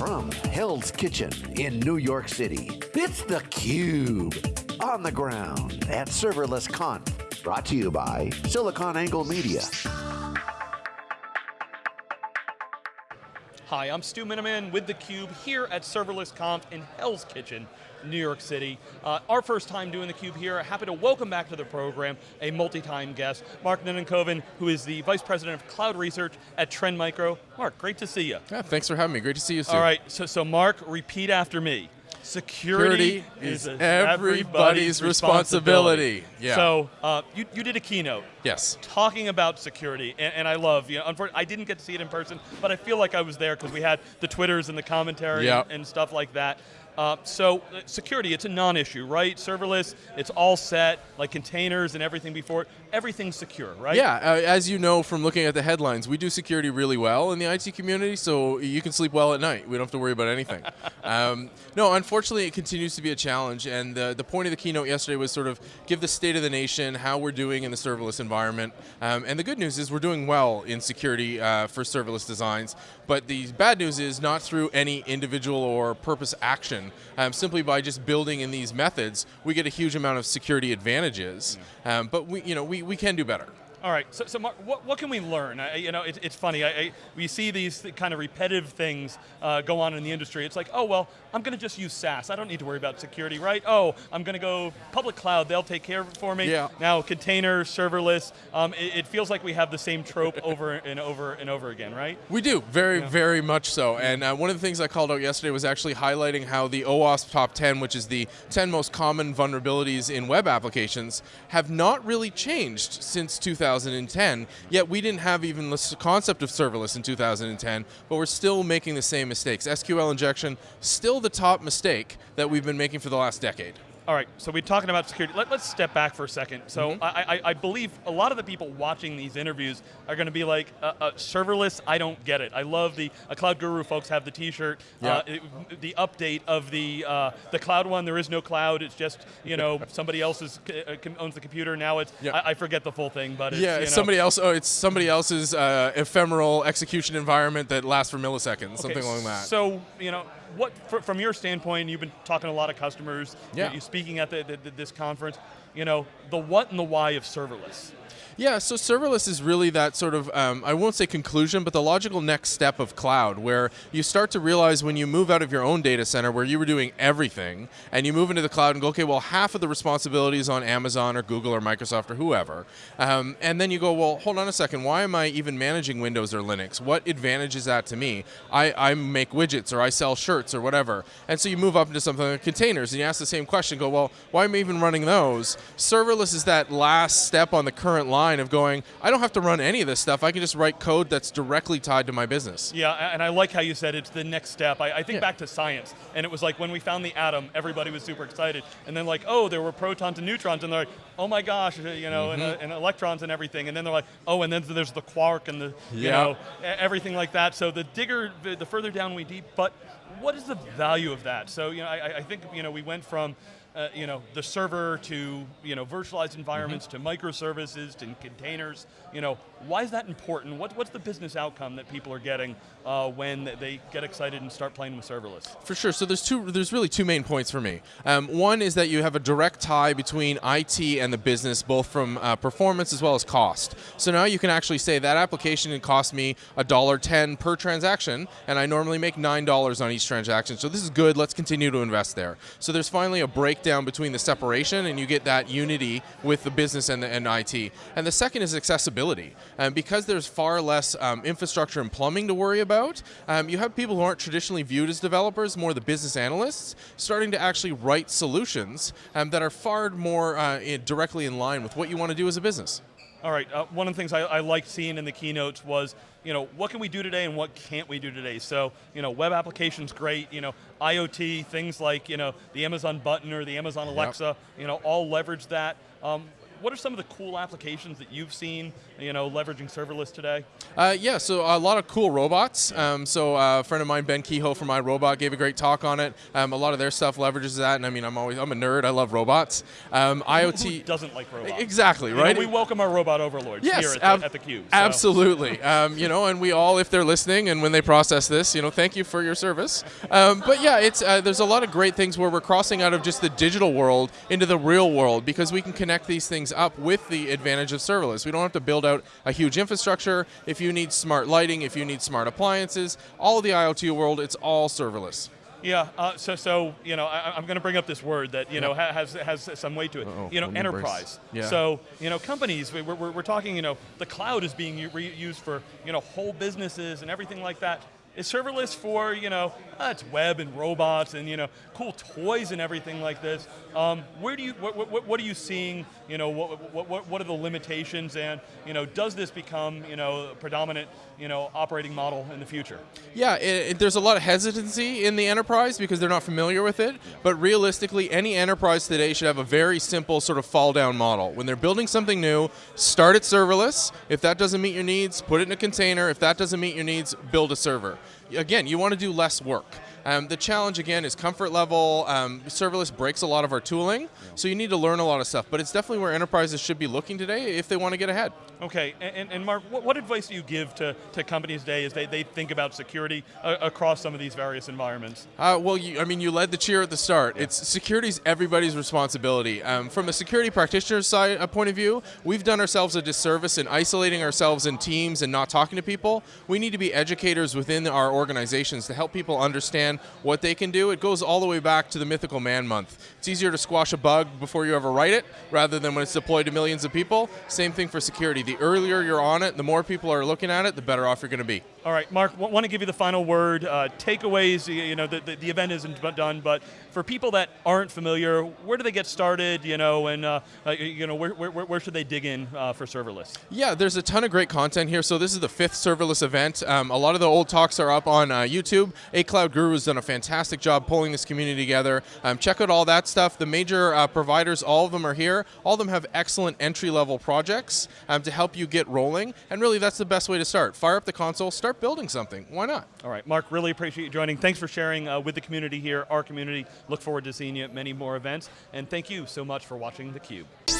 from Hell's Kitchen in New York City, it's theCUBE. On the ground at Serverless Conf. Brought to you by SiliconANGLE Media. Hi, I'm Stu Miniman with theCUBE here at Serverless Conf in Hell's Kitchen, New York City. Uh, our first time doing theCUBE here, happy to welcome back to the program a multi-time guest, Mark Nunnikhoven, who is the Vice President of Cloud Research at Trend Micro. Mark, great to see you. Yeah, thanks for having me, great to see you, Stu. All right, so, so Mark, repeat after me. Security, Security is everybody's responsibility. Yeah. So uh, you, you did a keynote. Yes. Talking about security, and, and I love, you know, unfortunately, I didn't get to see it in person, but I feel like I was there because we had the Twitters and the commentary Yep. and, and stuff like that. Uh, so uh, security, it's a non-issue, right? Serverless, it's all set, like containers and everything before, it, everything's secure, right? Yeah, uh, as you know from looking at the headlines, we do security really well in the IT community, so you can sleep well at night. We don't have to worry about anything. um, no, unfortunately, it continues to be a challenge, and the, the point of the keynote yesterday was sort of give the state of the nation, how we're doing in the serverless environment, um, and the good news is we're doing well in security uh, for serverless designs, but the bad news is not through any individual or purpose action. Um, simply by just building in these methods, we get a huge amount of security advantages, um, but we, you know, we, we can do better. All right, so, so Mark, what, what can we learn? I, you know, it, it's funny, I, I, we see these th- kind of repetitive things uh, go on in the industry. It's like, oh, well, I'm going to just use SaaS. I don't need to worry about security, right? Oh, I'm going to go public cloud, they'll take care of it for me. Yeah. Now, container, serverless, um, it, it feels like we have the same trope over and over and over again, right? We do, very, very much so. And uh, one of the things I called out yesterday was actually highlighting how the OWASP Top 10, which is the 10 most common vulnerabilities in web applications, have not really changed since 2010, yet we didn't have even the concept of serverless in 2010, but we're still making the same mistakes. SQL injection, still the top mistake that we've been making for the last decade. All right, so we're talking about security. Let, us step back for a second. So Mm-hmm. I, I, I believe a lot of the people watching these interviews are going to be like, uh, uh, serverless, I don't get it. I love the uh, Cloud Guru folks have the t-shirt, uh, Yeah. the update of the uh, the cloud one, there is no cloud, it's just, you know, somebody else is, uh, owns the computer, now it's, Yeah. I, I forget the full thing, but it's, yeah, you it's somebody else. Oh, it's somebody else's uh, ephemeral execution environment that lasts for milliseconds, something Okay, along that. So, you know, what fr- from your standpoint, you've been talking to a lot of customers, Yeah. you're, you're speaking at the, the, this conference, you know, the what and the why of serverless. Yeah, so serverless is really that sort of, um, I won't say conclusion, but the logical next step of cloud, where you start to realize when you move out of your own data center where you were doing everything, and you move into the cloud and go, okay, well, half of the responsibility is on Amazon or Google or Microsoft or whoever. Um, and then you go, well, hold on a second, why am I even managing Windows or Linux? What advantage is that to me? I, I make widgets or I sell shirts or whatever. And so you move up into something like containers, and you ask the same question, go, well, why am I even running those? Serverless is that last step on the current line of going, I don't have to run any of this stuff. I can just write code that's directly tied to my business. Yeah, and I like how you said it's the next step. I, I think Yeah. back to science, and it was like when we found the atom, everybody was super excited, and then like, oh, there were protons and neutrons, and they're like, oh my gosh, uh, you know, and, uh, Mm-hmm. and electrons and everything, and then they're like, oh, and then there's the quark and the, you know, everything like that. So the digger, the further down we deep, but what is the value of that? So you know, I, I- think you know we went from. Uh, you know, the server to you know virtualized environments Mm-hmm. to microservices to containers. You know, why is that important? What, what's the business outcome that people are getting uh, when they get excited and start playing with serverless? For sure. So there's two. There's really two main points for me. Um, one is that you have a direct tie between IT and the business, both from uh, performance as well as cost. So now you can actually say that application cost me a dollar ten per transaction, and I normally make nine dollars on each transaction. So this is good. Let's continue to invest there. So there's finally a breakdown between the separation, and you get that unity with the business and the and IT. And the second is accessibility, and because there's far less um, infrastructure and plumbing to worry about, um, you have people who aren't traditionally viewed as developers, more the business analysts, starting to actually write solutions um, that are far more uh, in- directly in line with what you want to do as a business. All right, uh, one of the things I, I liked seeing in the keynotes was, you know, what can we do today and what can't we do today? So, you know, web applications, great, you know, IoT, things like, you know, the Amazon button or the Amazon Alexa, you know, all leverage that. Um, what are some of the cool applications that you've seen, you know, leveraging serverless today? Uh, yeah, so a lot of cool robots. Um, so uh, a friend of mine, Ben Kehoe from iRobot, gave a great talk on it. Um, a lot of their stuff leverages that, and I mean, I'm always I'm a nerd. I love robots. Um, IoT doesn't like robots? Exactly, You know, right? we welcome our robot overlords Yes, here at, the, at the Cube. so- Absolutely. Um, you know, and we all, if they're listening and when they process this, you know, thank you for your service. Um, but yeah, it's uh, there's a lot of great things where we're crossing out of just the digital world into the real world because we can connect these things up with the advantage of serverless. We don't have to build out a huge infrastructure. If you need smart lighting, if you need smart appliances, all of the IoT world, it's all serverless. Yeah, uh, so so you know, I, I'm going to bring up this word that you know ha- has has some weight to it. Uh-oh, you know, let me brace. enterprise. Yeah. So you know, companies. we- We're, we're, we're talking. You know, the cloud is being used for you know whole businesses and everything like that. Is serverless for you know uh, it's web and robots and you know cool toys and everything like this? Um, where do you what, what, what are you seeing? You know what, what, what, are the limitations and you know does this become you know a predominant you know operating model in the future? Yeah, it, it- there's a lot of hesitancy in the enterprise because they're not familiar with it. But realistically, any enterprise today should have a very simple sort of fall down model. When they're building something new, start it serverless. If that doesn't meet your needs, put it in a container. If that doesn't meet your needs, build a server. Again, you want to do less work. Um, the challenge again is comfort level. Um, serverless breaks a lot of our tooling, so you need to learn a lot of stuff. But it's definitely where enterprises should be looking today if they want to get ahead. Okay, and, and- Mark, what, what advice do you give to, to companies today as they, they think about security uh, across some of these various environments? Uh, well, you, I mean, you led the cheer at the start. It's security's everybody's responsibility. Um, from a security practitioner side uh, point of view, we've done ourselves a disservice in isolating ourselves in teams and not talking to people. We need to be educators within our organizations to help people understand what they can do. It goes all the way back to the mythical man month. It's easier to squash a bug before you ever write it, rather than when it's deployed to millions of people. Same thing for security. The earlier you're on it, the more people are looking at it, the better off you're going to be. All right, Mark, want to give you the final word. Uh, takeaways, you know, the, the, the event isn't done, but for people that aren't familiar, where do they get started, you know, and, uh, uh, you know, where, where, where should they dig in uh, for serverless? Yeah, there's a ton of great content here. So this is the fifth serverless event. Um, a lot of the old talks are up on uh, YouTube. A Cloud Guru has done a fantastic job pulling this community together. Um, check out all that stuff. The major uh, providers, all of them are here. All of them have excellent entry-level projects um, to help you get rolling. And really, that's the best way to start. Fire up the console, start building something. Why not? All right, Mark, really appreciate you joining. Thanks for sharing uh, with the community here, our community. Look forward to seeing you at many more events, and thank you so much for watching theCUBE.